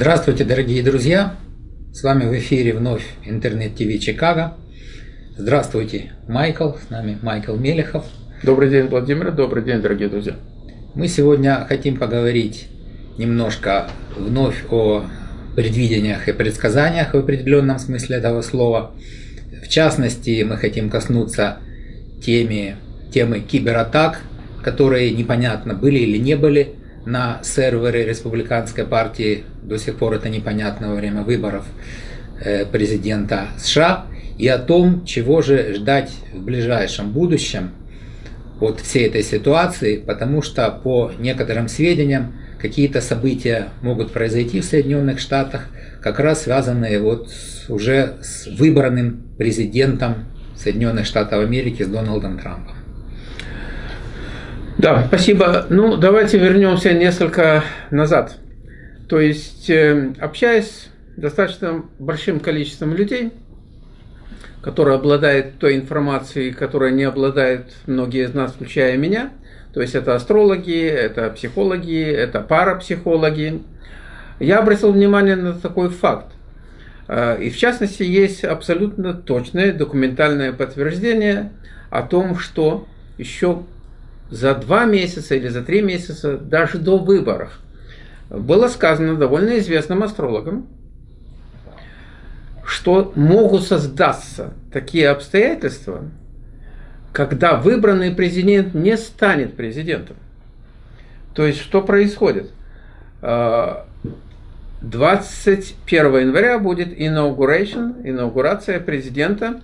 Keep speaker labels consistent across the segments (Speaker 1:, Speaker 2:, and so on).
Speaker 1: Здравствуйте, дорогие друзья! С вами в эфире вновь Интернет-ТВ Чикаго. Здравствуйте, Майкл, с нами Майкл Мелехов.
Speaker 2: Добрый день, Владимир, добрый день, дорогие друзья.
Speaker 1: Мы сегодня хотим поговорить немножко вновь о предвидениях и предсказаниях в определенном смысле этого слова. В частности, мы хотим коснуться темы, темы кибератак, которые непонятно были или не были на серверы республиканской партии, до сих пор это непонятно во время выборов президента США, и о том, чего же ждать в ближайшем будущем от всей этой ситуации, потому что по некоторым сведениям какие-то события могут произойти в Соединенных Штатах, как раз связанные вот уже с выбранным президентом Соединенных Штатов Америки, с Дональдом Трампом.
Speaker 2: Да, спасибо. Ну, давайте вернемся несколько назад. То есть, э, общаясь с достаточно большим количеством людей, которые обладают той информацией, которой не обладают многие из нас, включая меня, то есть это астрологи, это психологи, это парапсихологи, я обратил внимание на такой факт. Э, и в частности, есть абсолютно точное документальное подтверждение о том, что еще за два месяца или за три месяца, даже до выборов, было сказано довольно известным астрологом, что могут создаться такие обстоятельства, когда выбранный президент не станет президентом. То есть, что происходит? 21 а, января будет inauguration, инаугурация президента,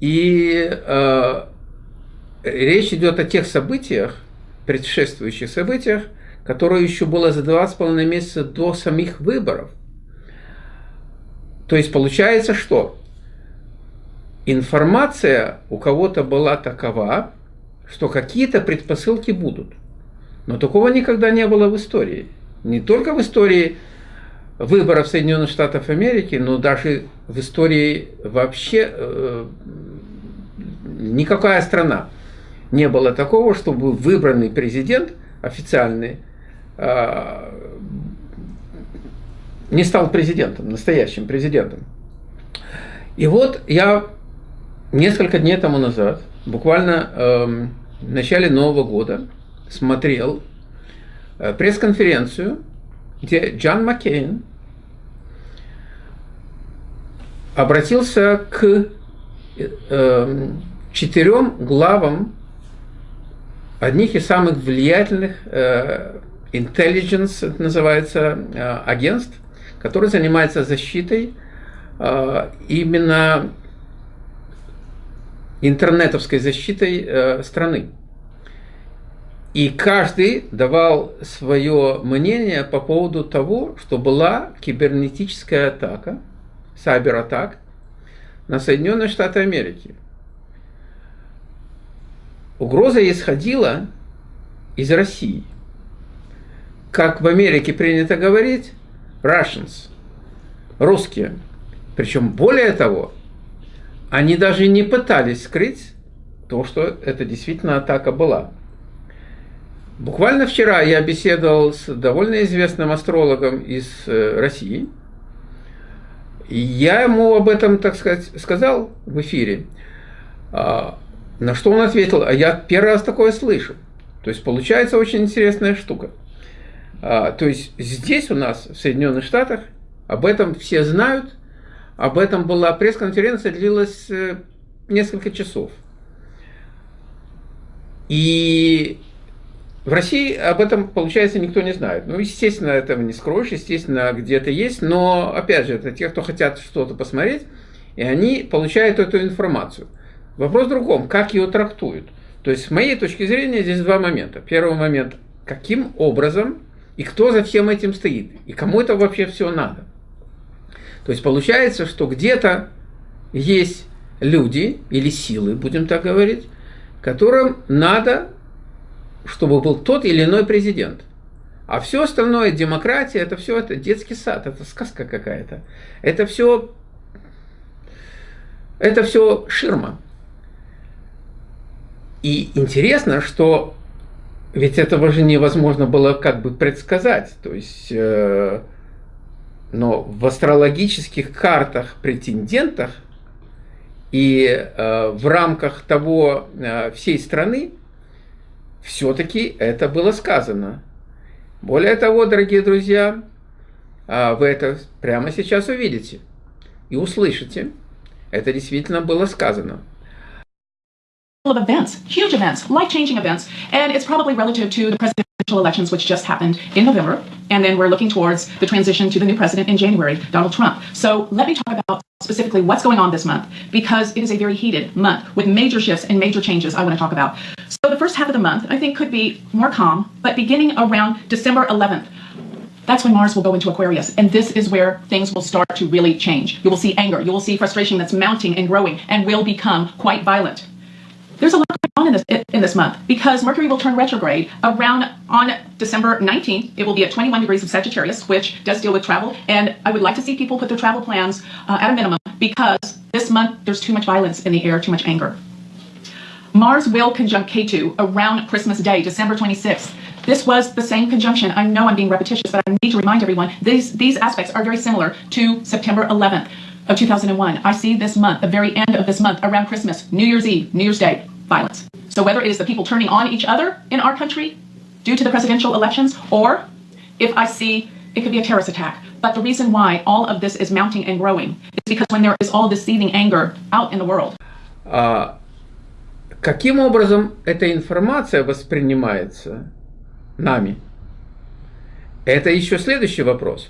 Speaker 2: и а, речь идет о тех событиях, предшествующих событиях, которые еще было за два с половиной месяца до самих выборов. То есть получается, что информация у кого-то была такова, что какие-то предпосылки будут. Но такого никогда не было в истории. Не только в истории выборов Соединенных Штатов Америки, но даже в истории вообще э, никакая страна не было такого, чтобы выбранный президент официальный э, не стал президентом, настоящим президентом. И вот я несколько дней тому назад, буквально э, в начале Нового года, смотрел э, пресс-конференцию, где Джон Маккейн обратился к э, четырем главам одних из самых влиятельных э, intelligence, это называется, э, агентств, которые занимаются защитой э, именно интернетовской защитой страны. И каждый давал свое мнение по поводу того, что была кибернетическая атака, сайбер-атак на Соединенные Штаты Америки – Угроза исходила из России. Как в Америке принято говорить, Russians, русские. Причем более того, они даже не пытались скрыть то, что это действительно атака была. Буквально вчера я беседовал с довольно известным астрологом из э, России. И я ему об этом, так сказать, сказал в эфире. На что он ответил, а я первый раз такое слышу. То есть получается очень интересная штука. А, то есть здесь у нас, в Соединенных Штатах, об этом все знают. Об этом была пресс-конференция, длилась э, несколько часов. И в России об этом, получается, никто не знает. Ну, естественно, этого не скроешь, естественно, где-то есть, но, опять же, это те, кто хотят что-то посмотреть, и они получают эту информацию – Вопрос в другом, как ее трактуют. То есть, с моей точки зрения, здесь два момента. Первый момент, каким образом и кто за всем этим стоит, и кому это вообще все надо. То есть, получается, что где-то есть люди или силы, будем так говорить, которым надо, чтобы был тот или иной президент. А все остальное, демократия, это все это детский сад, это сказка какая-то. Это все, это все ширма. И интересно, что ведь этого же невозможно было как бы предсказать. То есть, э, но в астрологических картах претендентах и э, в рамках того э, всей страны все-таки это было сказано. Более того, дорогие друзья, э, вы это прямо сейчас увидите и услышите. Это действительно было сказано.
Speaker 3: Of events, huge events, life-changing events, and it's probably relative to the presidential elections which just happened in November, and then we're looking towards the transition to the new president in January, Donald Trump. So let me talk about specifically what's going on this month, because it is a very heated month with major shifts and major changes I want to talk about. So the first half of the month, I think, could be more calm, but beginning around December 11th, that's when Mars will go into Aquarius. And this is where things will start to really change. You will see anger, you will see frustration that's mounting and growing and will become quite violent there's a lot going on in this in this month because Mercury will turn retrograde around on December 19th. It will be at 21 degrees of Sagittarius, which does deal with travel. And I would like to see people put their travel plans uh, at a minimum because this month there's too much violence in the air, too much anger. Mars will conjunct K2 around Christmas Day, December 26th. This was the same conjunction. I know I'm being repetitious, but I need to remind everyone these, these aspects are very similar to September 11th of 2001. I see this month, the very end of this month, around Christmas, New Year's Eve, New Year's Day, violence. So whether it is the people turning on each other in our country due to the presidential elections, or if I see it could be a terrorist attack. But the reason why all of this is mounting and growing is because when there is all this seething anger out in the world.
Speaker 2: А, каким образом эта информация воспринимается нами? Это еще следующий вопрос.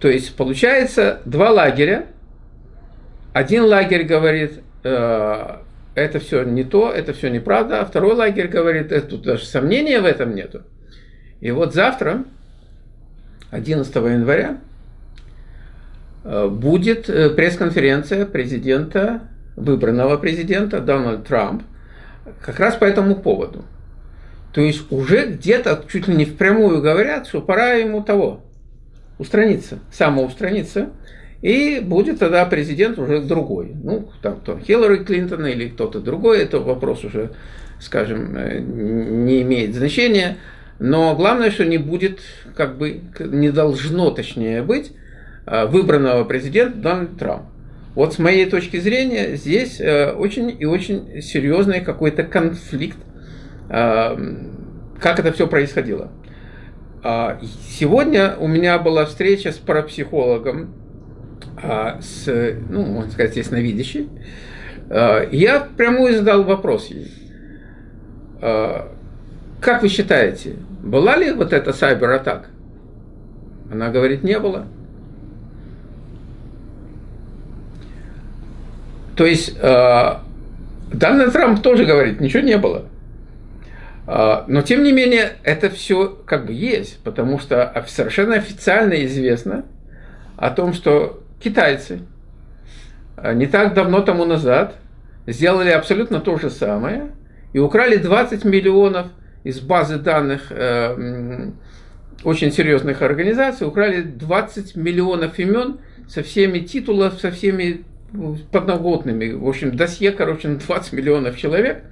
Speaker 2: То есть получается два лагеря. Один лагерь говорит, э, это все не то, это все неправда, а второй лагерь говорит, это тут даже сомнения в этом нету. И вот завтра, 11 января, э, будет э, пресс-конференция президента, выбранного президента Дональда Трамп, как раз по этому поводу. То есть уже где-то чуть ли не впрямую говорят, что пора ему того, устраниться, самоустраниться, и будет тогда президент уже другой. Ну, там кто, Хиллари Клинтон или кто-то другой, это вопрос уже, скажем, э, не имеет значения. Но главное, что не будет, как бы, не должно, точнее, быть э, выбранного президента Дональд Трамп. Вот с моей точки зрения, здесь э, очень и очень серьезный какой-то конфликт, как это все происходило. А, сегодня у меня была встреча с парапсихологом с, ну, можно сказать, ясновидящей, а, я прямую задал вопрос ей. А, как вы считаете, была ли вот эта сайбер-атака? Она говорит, не было. То есть Дональд Трамп тоже говорит, ничего не было. Но, тем не менее, это все как бы есть, потому что совершенно официально известно о том, что китайцы а, не так давно тому назад сделали абсолютно то же самое и украли 20 миллионов из базы данных э, очень серьезных организаций, украли 20 миллионов имен со всеми титулами, со всеми подноготными. В общем, досье, короче, на 20 миллионов человек.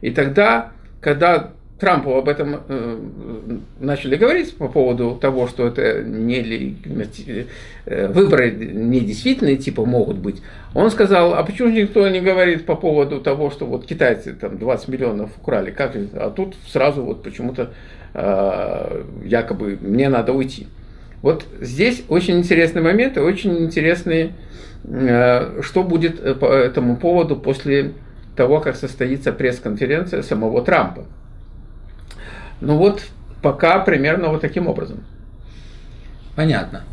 Speaker 2: И тогда, когда Трампу об этом э, начали говорить по поводу того, что это не э, выборы недействительные типа могут быть, он сказал, а почему никто не говорит по поводу того, что вот китайцы там 20 миллионов украли, как а тут сразу вот почему-то э, якобы мне надо уйти. Вот здесь очень интересный момент и очень интересный, э, что будет э, по этому поводу после того, как состоится пресс-конференция самого Трампа. Ну вот пока примерно вот таким образом.
Speaker 1: Понятно.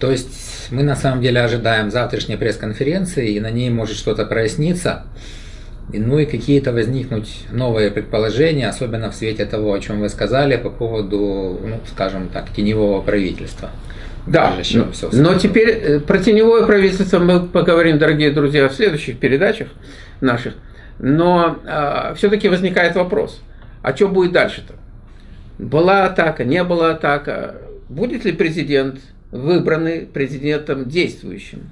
Speaker 1: То есть мы на самом деле ожидаем завтрашней пресс-конференции, и на ней может что-то проясниться, ну и какие-то возникнуть новые предположения, особенно в свете того, о чем вы сказали по поводу, ну, скажем так, теневого правительства.
Speaker 2: Да, но, но теперь э, про теневое правительство мы поговорим, дорогие друзья, в следующих передачах наших. Но э, а, все-таки возникает вопрос, а что будет дальше-то? Была атака, не была атака, будет ли президент выбранный президентом действующим?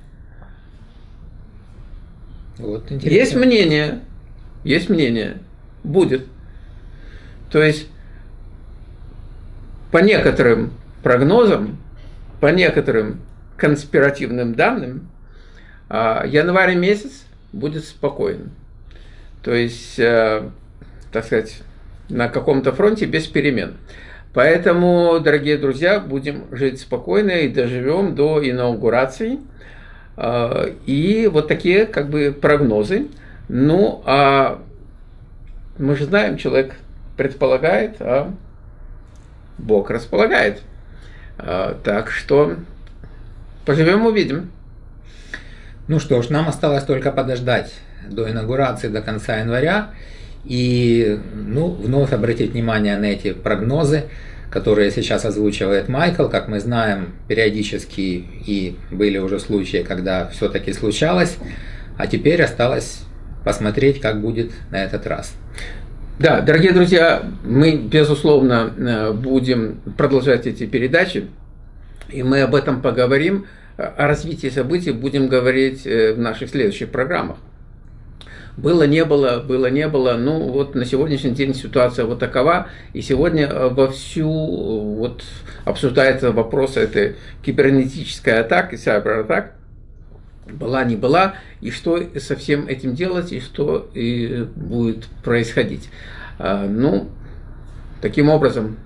Speaker 2: Вот, есть мнение, есть мнение, будет. То есть, по некоторым прогнозам, по некоторым конспиративным данным, а, январь месяц будет спокойным. То есть, э, так сказать, на каком-то фронте без перемен. Поэтому, дорогие друзья, будем жить спокойно и доживем до инаугурации. А, и вот такие как бы прогнозы. Ну, а мы же знаем, человек предполагает, а Бог располагает. А, так что поживем, увидим.
Speaker 1: Ну что ж, нам осталось только подождать до инаугурации, до конца января. И ну, вновь обратить внимание на эти прогнозы, которые сейчас озвучивает Майкл. Как мы знаем, периодически и были уже случаи, когда все-таки случалось. А теперь осталось посмотреть, как будет на этот раз.
Speaker 2: Да, дорогие друзья, мы, безусловно, э, будем продолжать эти передачи, и мы об этом поговорим. О развитии событий будем говорить э, в наших следующих программах. Было, не было, было, не было. Ну, вот на сегодняшний день ситуация вот такова. И сегодня э, вовсю вот обсуждается вопрос этой кибернетической атаки, сайбер-атак была, не была, и что со всем этим делать, и что и будет происходить. А, ну, таким образом.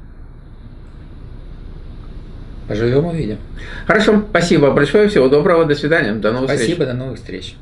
Speaker 1: Поживем, увидим.
Speaker 2: Хорошо, спасибо большое, всего доброго, до свидания, до новых
Speaker 1: спасибо,
Speaker 2: встреч.
Speaker 1: Спасибо, до новых встреч.